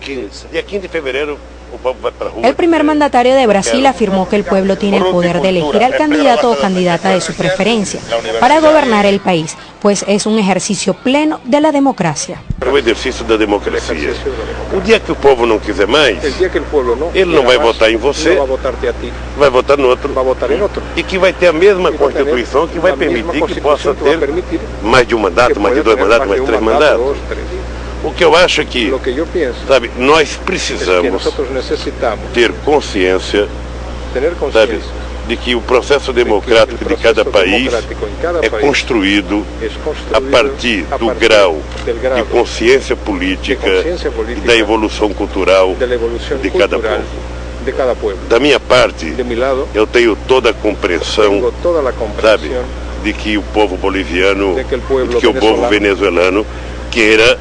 15. Día 15 de febrero el primer mandatario de Brasil afirmó que el pueblo tiene el poder de elegir al candidato o candidata de su preferencia para gobernar el país, pues es un ejercicio pleno de la democracia. Ejercicio de democracia. Un día que el pueblo no quiser más, él no va a votar en você, va a votar en otro, y que va a tener la misma constitución que va a permitir que pueda tener más de un mandato, más de dos mandatos, más de tres mandatos. O que eu acho é que, que penso, sabe, nós precisamos ter consciência, sabe, de que o processo democrático de cada país é construído a partir do grau de consciência política e da evolução cultural de cada povo. De cada. Da minha parte, lado, eu tenho toda a compreensão, sabe, de que o povo boliviano, de de que o povo venezuelano queira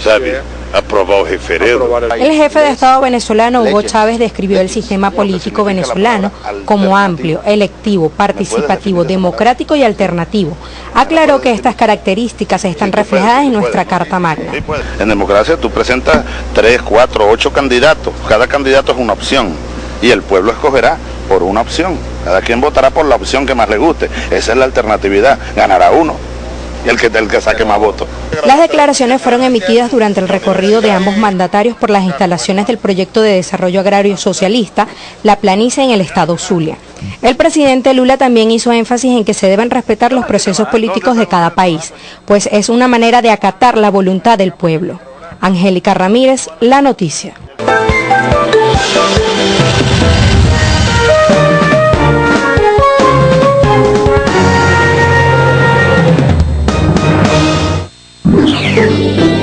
sabe aprobar el referendo. El jefe de Estado venezolano Hugo Chávez describió el sistema político venezolano como amplio, electivo, participativo, democrático y alternativo. Aclaró que estas características están reflejadas en nuestra Carta Magna. En democracia tú presentas tres, cuatro, ocho candidatos. Cada candidato es una opción y el pueblo escogerá por una opción. Cada quien votará por la opción que más le guste. Esa es la alternatividad. Ganará uno el que, el que saque más votos. Las declaraciones fueron emitidas durante el recorrido de ambos mandatarios por las instalaciones del proyecto de desarrollo agrario socialista, La Planicie en el estado Zulia. El presidente Lula también hizo énfasis en que se deben respetar los procesos políticos de cada país, pues es una manera de acatar la voluntad del pueblo. Angélica Ramírez, La Noticia. You.